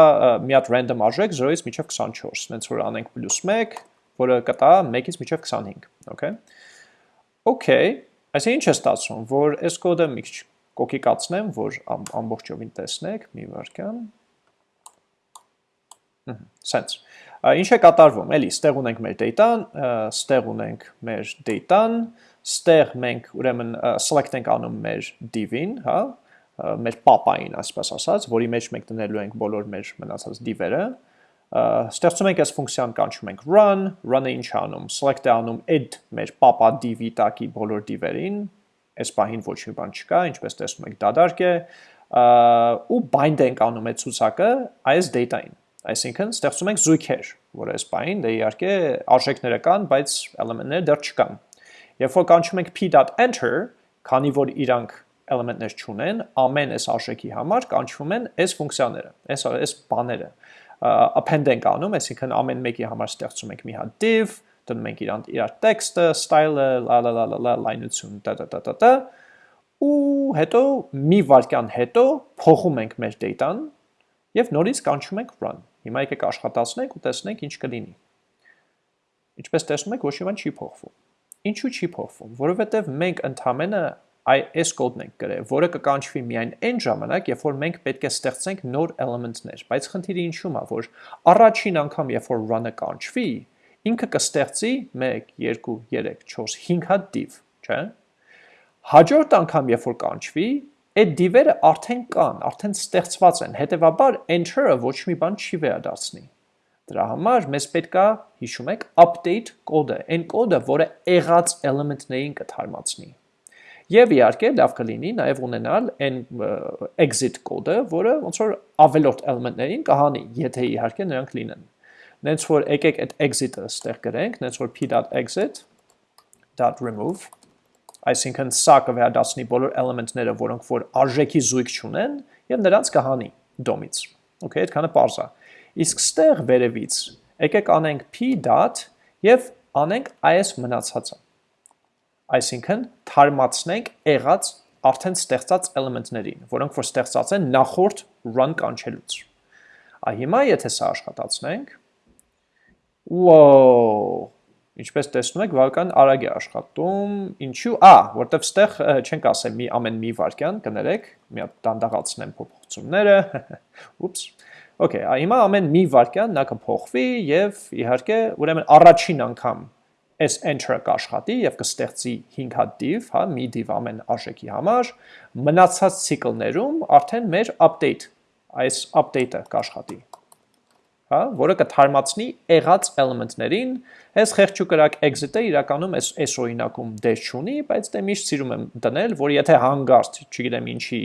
մի հատ random արժեք 0-ից մինչև 24, հենց որ անենք պլյուս 1, որը կտա 1-ից մինչև 25, okay։ Okay, այսինքն ինչ է ստացվում, որ այս կոդը մի քիչ կոկիկացնեմ, որ ամբողջովին տեսնեք, մի վարքան։ Sense Ինչ է կատարվում, էլի, ստեղ ունենք մեր data-ն, ստեղ ունենք մեր data-ն, ստեղ մենք ուրեմն select ենք անում մեր div-ին, հա, մեր papa-ին, այսպես ասած, որի մեջ մենք դնելու ենք բոլոր մեր մնացած div-երը, ստեղծում ենք այս ֆունկցիան կանչում ենք run, run-ը ինչ անում, select է անում add մեր papa div-ի տակի բոլոր div-երին, այս պահին ոչ մի բան չկա, ինչպես տեսնում եք դադարք է, ու bind ենք անում այդ ցուցակը այս data-ին Այսինքն ստեղծում ենք զույգեր, որ այս բային դե իհարկե արժեքները կան, բայց էլեմենտները դեռ չկան։ Երբ որ կանչում ենք p.enter, քանի որ իրանք էլեմենտներ չունեն, ամեն այս արժեքի համար կանչվում են այս ֆունկցիաները, այս այս բաները։ append ենք անում, այսինքն ամեն մեկի համար ստեղծում ենք մի հատ div, դնում ենք իրան իր տեքստը, style-ը, la la la la la լայնություն, տա տա տա տա ու հետո մի վարքյան հետո փոխում ենք մեր data-ն եւ նորից կանչում ենք run։ Հիմա եկեք աշխատացնենք ու տեսնենք ինչ կլինի։ Ինչպես տեսնում եք, ոչ մի բան չի փոխվում։ Ինչու չի փոխվում, որովհետև մենք այ այս կոդն ենք գրել, որը կկանչվի միայն այն ժամանակ, երբ որ մենք պետք է ստեղծենք նոր էլեմենտներ, բայց խնդիրը ինչու՞մ է, որ առաջին անգամ երբ որ run-ը կանչվի, ինքը կստեղծի 1 2 3 4 5 հատ div, չէ՞։ Հաջորդ անգամ երբ որ կանչվի, այդ div-երը արդեն կան, արդեն ստեղծված են, հետևաբար enter-ը ոչ մի բան չի վերադարձնի։ Դրա համար մեզ պետք է, հիշում եք, update կոդը, այն կոդը, որը եղած էլեմենտներին կթարմացնի։ Եվ իհարկե լավ կլինի նաև ունենալ այն exit կոդը, որը ոնց որ ավելորդ էլեմենտներին կհանի, եթե իհարկե նրանք լինեն։ Նենց որ եկեք այդ exit-ը ստեղ գրենք, նենց որ p.exit.remove այսինքն սա կվերադասնի բոլոր էլեմենտները, որոնք որ արժեքի զույգ չունեն, եւ նրանց կհանի դոմից։ Okay, այդքանը པարզ է։ Իսկ ստեղ վերևից եկեք անենք p եւ անենք այս մնացածը։ Այսինքն թարմացնենք եղած արդեն ստեղծած էլեմենտներին, որոնք որ ստեղծած են նախորդ run կանչելուց։ Ա հիմա եթե սա աշխատացնենք, Wow, ինչպես տեսնում եք, բավական արագ է աշխատում։ Ինչու՞։ Ա, որտեվ ստեղ չենք ասել մի ամեն մի վարքյան, կներեք, մի հատ դանդաղացնեմ փոփոխությունները։ Ուպս։ Okay, հիմա ամեն մի վարքյան նա կփոխվի եւ իհարկե ուրեմն առաջին անգամ այս enter-ը կաշխատի եւ կստեղծի 5 հատ div, հա, մի div ամեն արժեքի համար, մնացած ցիկլներում արդեն մեր update, այս update-ը կաշխատի հա, որը կթարմացնի եղած element-ներին, այս խեղճուկրակ exit-ը իրականում այս այս օրինակում դեր չունի, բայց դե միշտ սիրում եմ դնել, որ եթե հանգարտ, չգիտեմ ինչի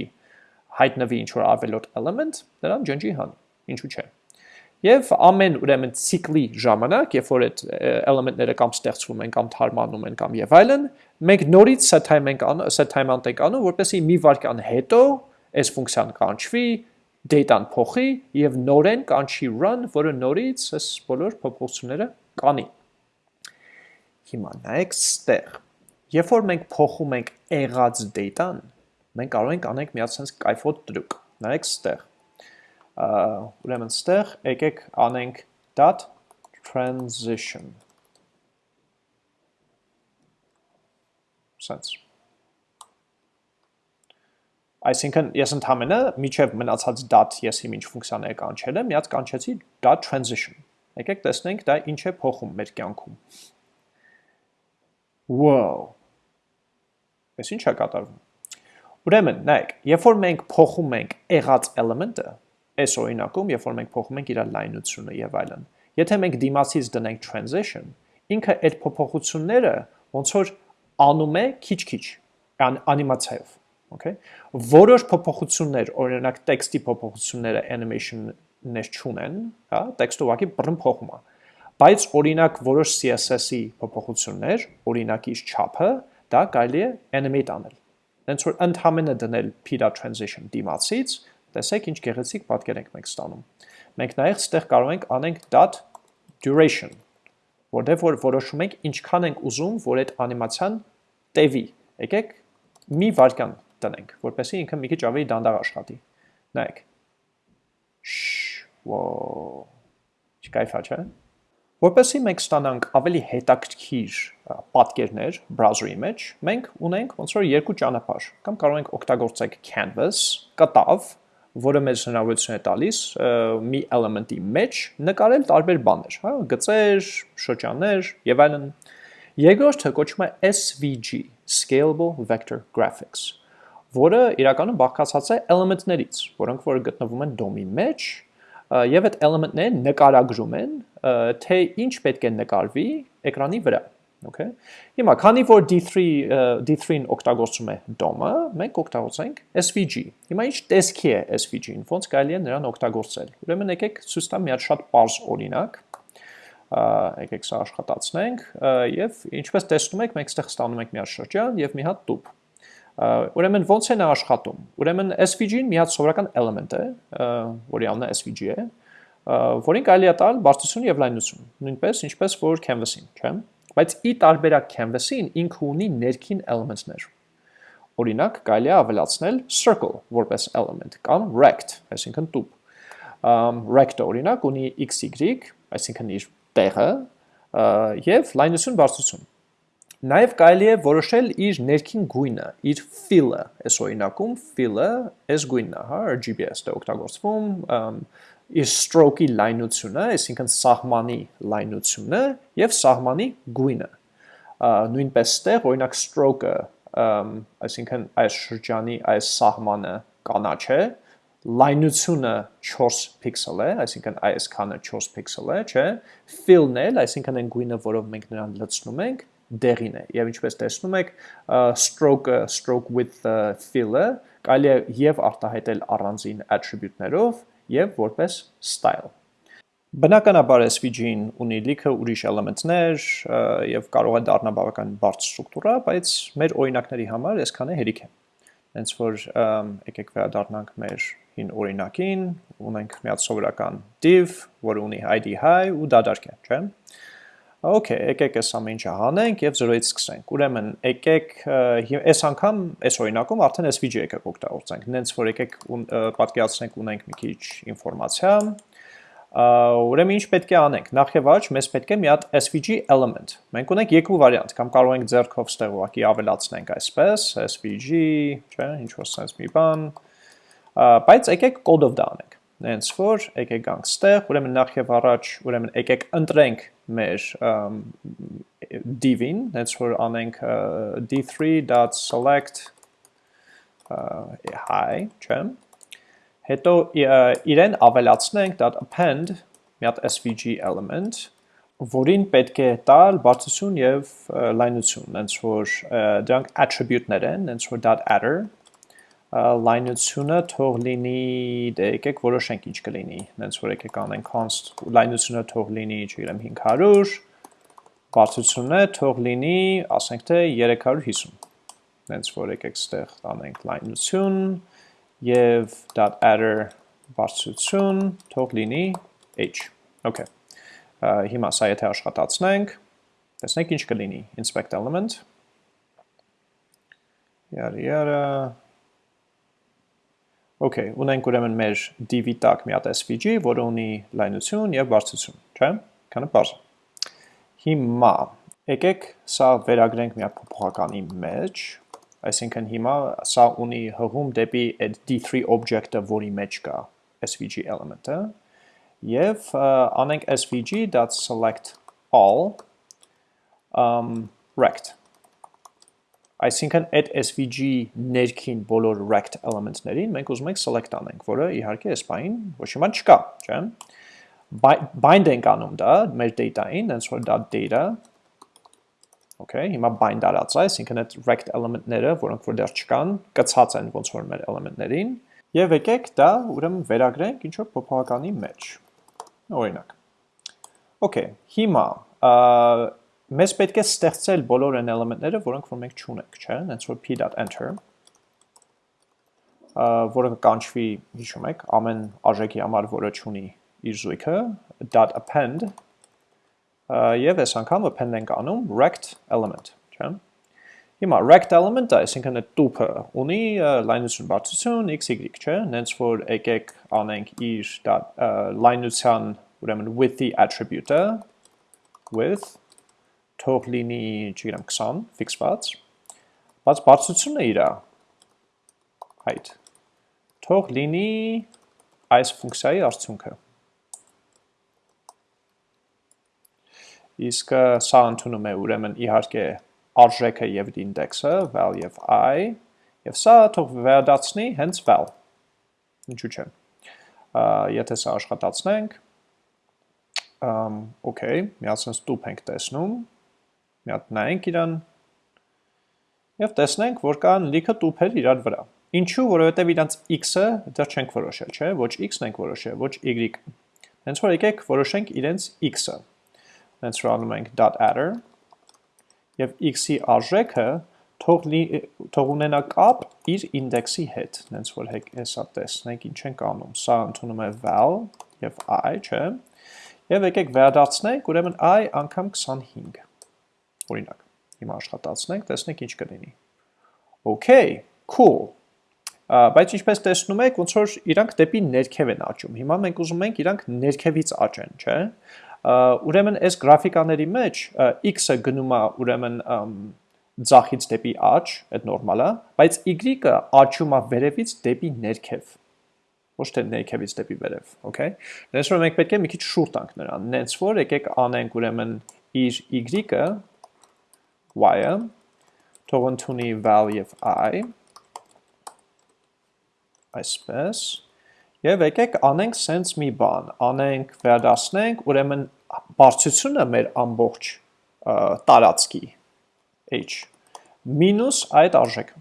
հայտնվի ինչ որ ավելորդ element, դրան ջնջի հան, ինչու՞ չէ։ Եվ ամեն ուրեմն ցիկլի ժամանակ, երբ որ այդ element-ները կամ ստեղծվում են կամ թարմանում են կամ եւ այլն, մենք նորից set time ենք անում, set time անենք անում, որպեսզի մի վարքան հետո այս ֆունկցիան կանչվի, data-ն փոխի եւ նորեն կանչի run, որը նորից այս բոլոր փոփոխությունները կանի։ Հիմա նայեք ստեղ։ Երբ որ մենք փոխում ենք եղած data-ն, մենք կարող ենք անենք մի հատ sense կայֆոտ տրուկ։ Նայեք ստեղ։ Ուրեմն ստեղ եկեք անենք dot transition sense Այսինքն ես ընդհանրը միջև մնացած dot ես հիմ ինչ ֆունկցիաներ կանչել եմ, միած կանչեցի dot transition։ Եկեք տեսնենք դա ինչ է փոխում մեր կյանքում։ Wow։ Այս ինչ է կատարվում։ Ուրեմն, նայեք, երբ որ մենք փոխում ենք եղած element-ը, այս օրինակում, երբ որ մենք փոխում ենք իր լայնությունը եւ այլն, եթե մենք դիմացից դնենք transition, ինքը այդ փոփոխությունները ոնց որ անում է քիչ-քիչ անիմացիայով okay. Որոշ փոփոխություններ օրինակ տեքստի փոփոխությունները animation-ներ չունեն հա տեքստը ուղղակի բռն փոխում է բայց օրինակ որոշ CSS-ի փոփոխություններ օրինակի չափը դա կարելի է animate անել հենց որ ընդհանրը դնել pida transition դիմացից տեսեք ինչ գեղեցիկ պատկեր ենք մենք ստանում մենք նաև ստեղ կարող ենք անենք dot duration որտեղ որ որոշում ենք ինչքան ենք ուզում որ այդ անիմացիան տևի եկեք մի վարքան տնենք, որպեսզի ինքը մի քիչ ավելի դանդաղ աշխատի։ Նայեք։ Վոո։ Չկայֆա չէ։ Որպեսզի մենք ստանանք ավելի հետաքրքիր պատկերներ browser-ի մեջ, մենք ունենք ոնց որ երկու ճանապարհ։ Կամ կարող ենք օգտագործել canvas, կտավ, որը մեզ հնարավորություն է տալիս մի element-ի մեջ նկարել տարբեր բաներ, հա, գծեր, շրջաններ եւ այլն։ Երկրորդը կոչվում է SVG, Scalable Vector Graphics որը իրականում բաղկացած է element-ներից, որոնք որ գտնվում են DOM-ի մեջ, եւ այդ element-ները նկարագրում են, թե ինչ պետք է նկարվի էկրանի վրա։ Okay։ Հիմա, քանի որ D3 D3-ն օգտագործում է DOM-ը, մենք օգտագործենք SVG։ Հիմա ինչ տեսքի է SVG-ն, ոնց կարելի է նրան օգտագործել։ Ուրեմն եկեք ցույց տամ մի հատ շատ པարզ օրինակ եկեք սա աշխատացնենք եւ ինչպես տեսնում եք մենք այստեղ ստանում ենք մի հատ շրջան եւ մի հատ տուփ Ուրեմն ոնց է նա աշխատում։ Ուրեմն SVG-ն մի հատ սովորական element է, որի անունը SVG է, որին կարելի է տալ բարձրություն եւ լայնություն, նույնպես ինչպես որ canvas-ին, չէ՞։ Բայց ի տարբերակ canvas-ին ինքը ունի ներքին element-ներ։ Օրինակ, կարելի է ավելացնել circle որպես element կամ rect, այսինքն տուփ։ Rect-ը օրինակ ունի xy, այսինքն իր տեղը եւ լայնություն բարձրություն Նաև կարելի է որոշել իր ներքին գույնը, իր fill-ը, այս օրինակում fill-ը այս գույնն է, հա, RGB-ը օգտագործվում, իր stroke-ի լայնությունը, այսինքն սահմանի լայնությունը եւ սահմանի գույնը։ Նույնպես ստեղ օրինակ stroke-ը, այսինքն այս շրջանի այս սահմանը կանաչ է, լայնությունը 4 պիքսել է, այսինքն այս քանը 4 պիքսել է, չէ։ Fill-ն էլ, այսինքն այն գույնը, որով մենք նրան լցնում ենք, դեղին է եւ ինչպես տեսնում եք stroke stroke with fill-ը կարելի է եւ արտահայտել առանձին attribute-ներով եւ որպես style Բնականաբար SVG-ն ունի լիքը ուրիշ էլեմենտներ եւ կարող է դառնալ բավական բարդ ստրուկտուրա, բայց մեր օրինակների համար այսքանը հերիք է։ Հենց որ եկեք վերադառնանք մեր հին օրինակին, ունենք մի հատ սովորական div, որը ունի id high ու դադարք է, չէ՞։ Okay, եկեք այս ամեն ինչը հանենք եւ 0-ից սկսենք։ Ուրեմն, եկեք այս անգամ այս օրինակում արդեն SVG եկեք օգտագործենք։ Նենց որ եկեք պատկերացնենք ունենք մի քիչ ինֆորմացիա, Ուրեմն ինչ պետք է անենք։ Նախ եւ առաջ մեզ պետք է մի հատ SVG element։ Մենք ունենք երկու վարիանտ, կամ կարող ենք ձեռքով ստեղ ուղակի ավելացնենք այսպես, SVG, չէ, ինչ որ sense մի բան։ Բայց եկեք կոդով դա անենք։ Հենց որ եկեք գանք ստեղ, ուրեմն նախ եւ առաջ, ուրեմն եկեք ընտրենք մեր div-ին, հենց որ անենք d3.select hi, չէ՞ Հետո իրեն ավելացնենք .append մի հատ svg element, որին պետք է տալ բարձություն եւ լայնություն, հենց որ դրանք attribute-ներ են, հենց որ .adder լայնությունը թող լինի, դե եկեք որոշենք ինչ կլինի, հենց որ եկեք անենք const լայնությունը թող լինի, չգիտեմ 500, բարձրությունը թող լինի, ասենք թե 350 հենց որ եկեք ստեղ անենք լայնություն, եւ .adder բարձրություն թող լինի h։ Okay։ Հիմա սա եթե աշխատացնենք, տեսնենք ինչ կլինի inspect element Յարի յարա Okay, ունենք ուրեմն մեր div-ի տակ մի հատ svg, որը ունի լայնություն եւ բարձրություն, չէ՞։ Քանը բարձր։ Հիմա եկեք սա վերագրենք մի հատ փոփոխականի մեջ, Այսինքն հիմա սա ունի հղում դեպի այդ D3 object-ը, որի մեջ կա svg element-ը, եւ անենք svg.select all um, rect Այսինքն այդ SVG ներքին բոլոր rect element-ներին մենք ուզում ենք select անենք, որը իհարկե այս բային ոչ մի բան չկա, չէ՞։ Bind ենք անում դա մեր data-ին, հենց որ դա data Okay, հիմա bind արած է, այսինքն այդ rect element-ները, որոնք որ դեռ չկան, կցած են ոնց որ մեր element-ներին, եւ եկեք դա ուրեմն վերագրենք ինչ որ փոփոխականի մեջ։ Օրինակ։ Okay, հիմա մեզ պետք է ստեղծել բոլոր այն element-ները, որոնք որ մենք չունենք, չէ՞, հենց որ p.enter որը կանչվի, հիշում եք, ամեն արժեքի համար, որը չունի իր զույգը, .append եւ այս անգամ append ենք անում rect element, չէ՞։ Հիմա rect element-ը, այսինքն այդ տուփը ունի լայնություն բարձրություն xy, չէ՞։ Նենց որ եկեք անենք իր լայնության, ուրեմն width-ի attribute-ը width թող լինի, չգիտեմ, 20 ֆիքսված, բայց բարձրությունը իրա height. Թող լինի այս ֆունկցիայի արդյունքը իսկ սա ընդունում է ուրեմն իհարկե արժեքը եւ ինդեքսը val եւ i եւ սա թող վերադարձնի հենց val ինչու՞ չէ եթե սա աշխատացնենք um okay միացնս տուփ ենք տեսնում մի հատ նայենք իրան եւ տեսնենք որ կան լիքը տուփեր իրար վրա ինչու որովհետեւ իրանց x-ը դեռ չենք որոշել չէ ոչ x-ն ենք որոշել ոչ y հենց որ եկեք որոշենք իրենց x-ը հենց որ անում ենք .adder եւ x-ի արժեքը թող թող ունենա կապ իր ինդեքսի հետ, հենց որ հեսա տեսնենք ինչ ենք անում։ Սա ընդունում է val եւ i, չէ։ Եվ եկեք վերադարձնենք, ուրեմն i անգամ 25։ Օրինակ, հիմա աշխատացնենք, տեսնենք ինչ կլինի։ Okay, cool։ Բայց ինչպես տեսնում եք, ոնց որ իրանք դեպի ներքև են աճում։ Հիմա մենք ուզում ենք իրանք ներքևից աճեն, չէ՞ ուրեմն այս գրաֆիկաների մեջ x-ը գնում է ուրեմն ձախից դեպի աճ, այդ նորմալ է, բայց y-ը աճում է վերևից դեպի ներքև ոչ թե ներքևից դեպի վերև, okay։ Նենց որ մենք պետք է մի քիչ շուր տանք նրան, նենց որ եկեք անենք ուրեմն իր y-ը y-ը թող ընդունի val եւ i այսպես Եվ եկեք անենք սենց մի բան, անենք, վերադասնենք, ուրեմն բարձությունը մեր ամբողջ տարածքի h մինուս այդ արժեքը։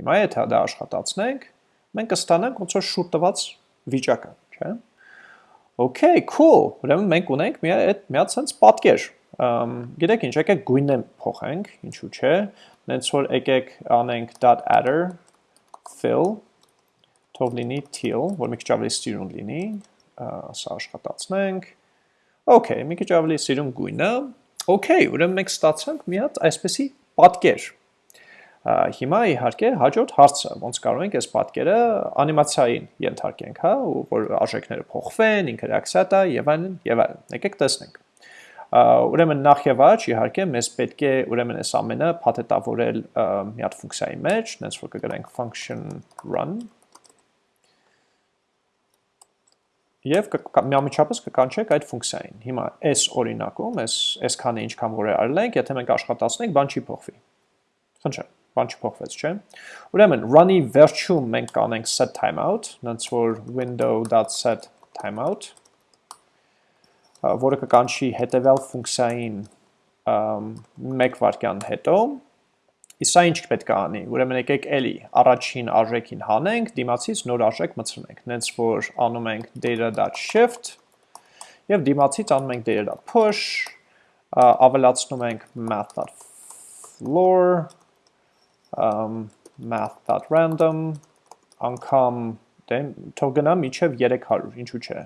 Հիմա եթե դա աշխատացնենք, մենք կստանանք ոնց որ շուտ տված վիճակը, չէ՞։ Okay, cool։ Ուրեմն մենք ունենք մի այդ մի հատ sense պատկեր։ Գիտեք ինչ, եկեք գույնը փոխենք, ինչու՞ չէ։ Նենց որ եկեք անենք .adder fill թող լինի teal, որ մի քիչ ավելի սիրուն լինի, սա աշխատացնենք։ Okay, մի քիչ ավելի սիրուն գույնը։ Okay, ուրեմն մենք ստացանք մի հատ այսպեսի պատկեր։ Հիմա իհարկե հաջորդ հարցը, ոնց կարող ենք այս պատկերը անիմացիային ենթարկենք, հա, որ արժեքները փոխվեն, ինքը ռեակցիա տա եւ այլն եւ այլն։ Եկեք տեսնենք։ Ուրեմն նախ եւ առաջ իհարկե մեզ պետք է ուրեմն այս ամենը փաթեթավորել մի հատ ֆունկցիայի մեջ, նենց որ կգրենք function run եւ միամիջապես կկանչենք այդ ֆունկցիային։ Հիմա այս օրինակում, այս այսքանը ինչքան որ արել ենք, եթե մենք աշխատացնենք, բան չի փոխվի։ Խնդրեմ բան չփոխվեց, չէ։ Ուրեմն run-ի վերջում մենք կանենք set timeout, նենց որ window.set timeout, որը կկանչի հետևյալ ֆունկցիային մեկ վարկյան հետո, Իսկ սա ինչ պետք է անի։ Ուրեմն եկեք էլի առաջին արժեքին հանենք, դիմացից նոր արժեք մտցնենք։ Նենց որ անում ենք data.shift եւ դիմացից անում ենք data.push, ավելացնում ենք math.floor math.random, անգամ թող գնա միջև 300, ինչու՞ չէ։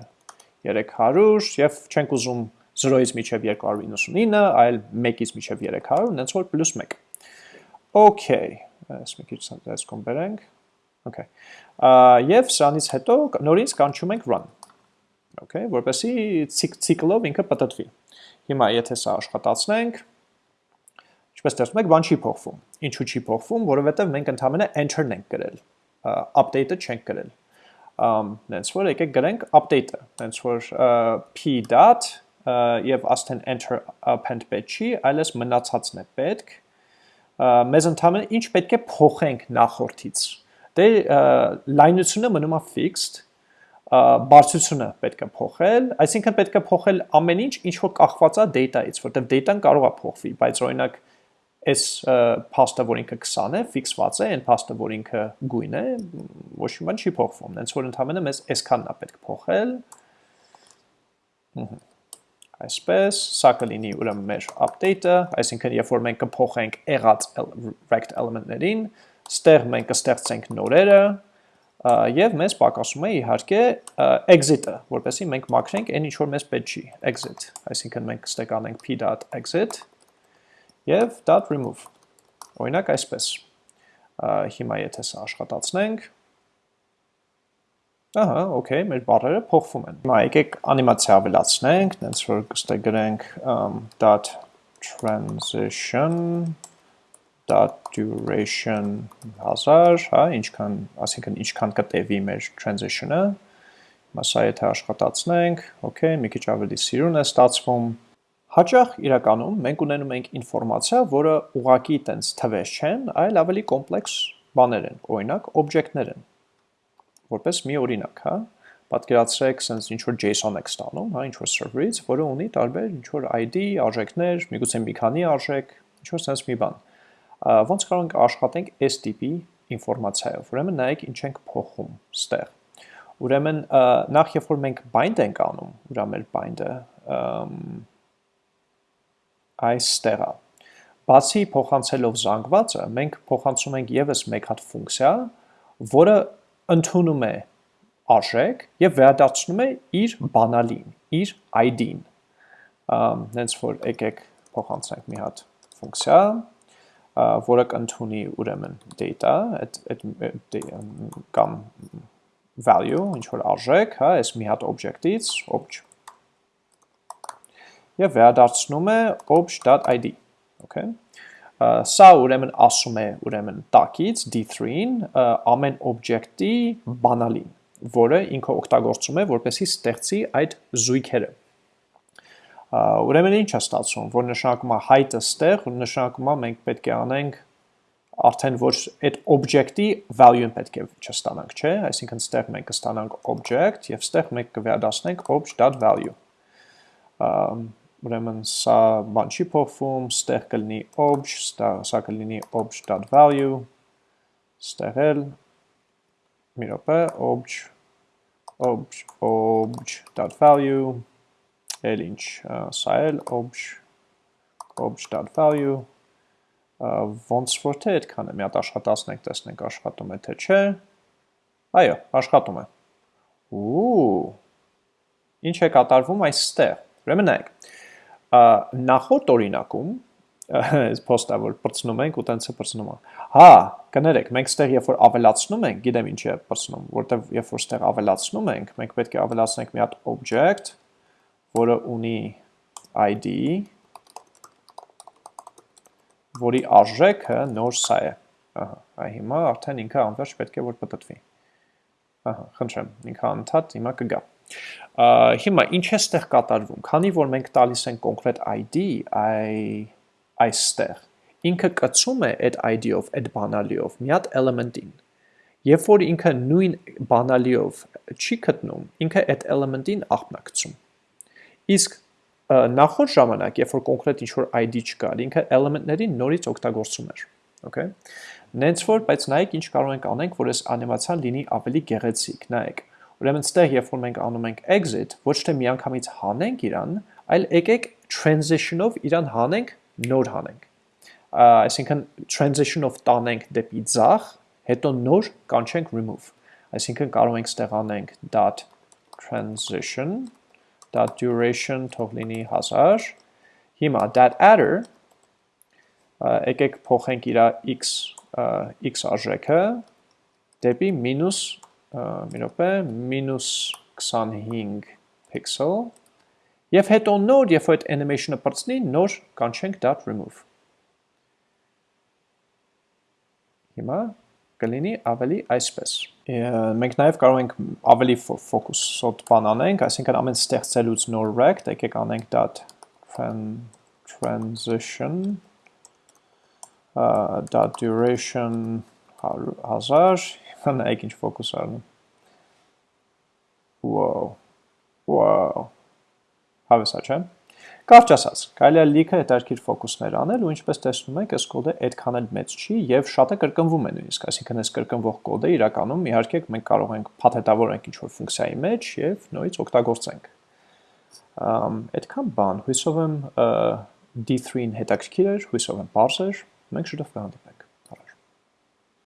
300 եւ չենք ուզում 0-ից միջև 299, այլ 1-ից միջև 300, նենց որ պլյուս 1։ Okay, այս մի քիչ այս կոմ բերենք։ Okay։ Եվ սրանից հետո նորից կանչում ենք run։ Okay, որպեսի ցիկլով ինքը պատտվի։ Հիմա եթե սա աշխատացնենք, ինչպես տեսնում եք, բան չի փոխվում։ Ինչու չի փոխվում, որովհետև մենք ընդհանրապես enter-ն ենք գրել, update-ը չենք գրել։ նենց որ եկեք գրենք update-ը, նենց որ p եւ աստեն enter append պետք չի, այլ էս մնացածն է պետք։ Մեզ ընդհանրապես ինչ պետք է փոխենք նախորդից։ Դե լայնությունը մնում է fixed, բարձրությունը պետք է փոխել, այսինքն պետք է փոխել ամեն ինչ, ինչ որ կախված է data-ից, որտեղ data-ն կարող է փոխվի, բայց օրինակ այս փաստը, որ ինքը 20 է, ֆիքսված է, այն փաստը, որ ինքը գույն է, ոչ մի բան չի փոխվում։ Հենց որ ընդհանրապես մեզ այսքանն է պետք փոխել։ Այսպես, սա կլինի ուրեմն մեր update-ը, այսինքն երբ որ մենք կփոխենք եղած rect element-ներին, ստեղ մենք կստեղծենք նորերը, եւ մեզ պակասում է իհարկե exit-ը, որպեսզի մենք մաքրենք այն ինչ որ մեզ պետք չի, exit, այսինքն մենք ստեկանենք p.exit եւ .remove։ Օրինակ այսպես։ Հիմա եթե սա աշխատացնենք, Ահա, okay, մեր բառերը փոխվում են։ Հիմա եկեք անիմացիա ավելացնենք, դենց որ կստե գրենք dot transition dot duration 1000, հա, ինչքան, ասինքն ինչքան կտևի մեր transition-ը։ Հիմա սա եթե աշխատացնենք, okay, մի քիչ ավելի սիրուն է ստացվում, Հաճախ իրականում մենք ունենում ենք ինֆորմացիա, որը ուղակի տենց թվեր չեն, այլ ավելի կոմպլեքս բաներ են, օրինակ օբյեկտներ են։ Որպես մի օրինակ, հա, պատկերացրեք, sense ինչ որ JSON եք ստանում, հա, ինչ որ server-ից, որը ունի տարբեր ինչ որ ID, արժեքներ, միգուցե մի քանի արժեք, ինչ որ sense մի բան։ Ոնց կարող ենք աշխատենք այս տիպի ինֆորմացիայով։ Ուրեմն նայեք ինչ ենք փոխում ստեղ։ Ուրեմն նախ երբ որ մենք bind ենք անում, ուրա մեր bind-ը, այստեղ է։ Բացի փոխանցելով զանգվածը, մենք փոխանցում ենք եւս մեկ հատ ֆունկցիա, որը ընդունում է արժեք եւ վերադարձնում է իր բանալին, իր ID-ին։ Հենց որ եկեք փոխանցենք մի հատ ֆունկցիա, որը կընդունի ուրեմն data, այդ այդ կամ value, ինչ որ արժեք, հա, այս մի հատ object-ից, object եւ վերադարձնում է obj.id, okay? Սա ուրեմն ասում է ուրեմն տակից d3-ին ամեն օբյեկտի բանալին, որը ինքը օգտագործում է որպեսի ստեղծի այդ զույգերը։ Ուրեմն ինչ է ստացվում, որ նշանակում է height-ը ստեղ, նշանակում է մենք պետք է անենք արդեն որ այդ օբյեկտի value-ն պետք է չստանանք, չէ՞, այսինքն ստեղ մենք կստանանք object եւ ստեղ մենք կվերադառնանք obj.value ուրեմն սա բան չի փոխվում, ստեղ կլինի obj, սա կլինի obj.value, ստեղ էլ մի րոպե obj obj obj.value էլ ինչ, սա էլ obj obj.value ոնց որ թե այդքան է, մի հատ աշխատացնենք, տեսնենք աշխատում է թե չէ։ Այո, աշխատում է։ Ու ինչ է կատարվում այստեղ։ Ուրեմն նայեք նախորդ օրինակում այս post-ը որ բրցնում ենք ու տենց է բրցնում։ Հա, կներեք, մենք ստեղ երբ որ ավելացնում ենք, գիտեմ ինչ է բրցնում, որտեվ երբ որ ստեղ ավելացնում ենք, մենք պետք է ավելացնենք մի հատ object, որը ունի ID, որի արժեքը նոր սա է։ Ահա, այ հիմա արդեն ինքը անվերջ պետք է որ պատտվի։ Ահա, խնդրեմ, ինքը անդադ հիմա կգա։ Հիմա ինչ է ստեղ կատարվում։ Քանի որ մենք տալիս ենք կոնկրետ ID, այ այստեղ։ Ինքը կցում է այդ ID-ով, այդ բանալիով մի հատ element-ին։ Երբ որ ինքը նույն բանալիով չի գտնում, ինքը այդ element-ին աղբնակցում։ Իսկ նախորդ ժամանակ, երբ որ կոնկրետ ինչ-որ ID չկար, ինքը element-ներին նորից օգտագործում էր։ Okay։ Նենց որ, բայց նայեք ինչ կարող ենք անենք, որ այս անիմացիան լինի ավելի գեղեցիկ, նայեք։ Ուրեմն ստեղ, երբ որ մենք անում ենք exit, ոչ թե միանգամից հանենք իրան, այլ եկեք transition-ով իրան հանենք նոր հանենք։ Այսինքն transition-ով տանենք դեպի ձախ, հետո նոր կանչենք remove։ Այսինքն կարող ենք ստեղ անենք dot transition dot duration թող լինի 1000։ Հիմա that adder եկեք փոխենք իր x x արժեքը դեպի մինուս մի րոպե մինուս 25 pixel Եվ հետո նոր, երբ այդ animation-ը բրցնի, նոր կանչենք dot remove։ Հիմա կլինի ավելի այսպես։ Մենք նաև կարող ենք ավելի ֆոկուսոտ բան անենք, այսինքն ամեն ստեղծելուց նոր rect, եկեք անենք dot transition dot duration 1000, նայեք ինչ ֆոկուս արնում։ Wow. Wow հավեսա, չէ։ Կարճ ասած, կարելի է լիքը հետաքրքիր ֆոկուսներ անել ու ինչպես տեսնում եք, այս կոդը այդքան էլ մեծ չի եւ շատը կրկնվում է նույնիսկ, այսինքն այս կրկնվող կոդը իրականում իհարկե մենք կարող ենք փաթեթավորենք ինչ-որ ֆունկցիայի մեջ եւ նույնից օգտագործենք։ Ամ այդքան բան, հույսով եմ D3-ին հետաքրքիր էր, հույսով եմ բարձր, մենք շուտով կհանդիպենք։